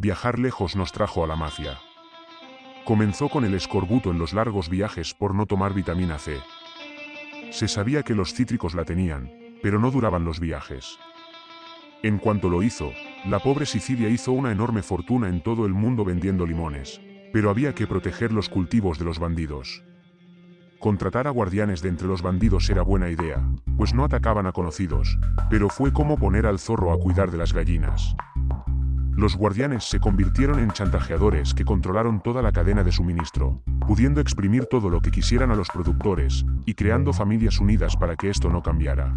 viajar lejos nos trajo a la mafia. Comenzó con el escorbuto en los largos viajes por no tomar vitamina C. Se sabía que los cítricos la tenían, pero no duraban los viajes. En cuanto lo hizo, la pobre Sicilia hizo una enorme fortuna en todo el mundo vendiendo limones, pero había que proteger los cultivos de los bandidos. Contratar a guardianes de entre los bandidos era buena idea, pues no atacaban a conocidos, pero fue como poner al zorro a cuidar de las gallinas. Los guardianes se convirtieron en chantajeadores que controlaron toda la cadena de suministro, pudiendo exprimir todo lo que quisieran a los productores, y creando familias unidas para que esto no cambiara.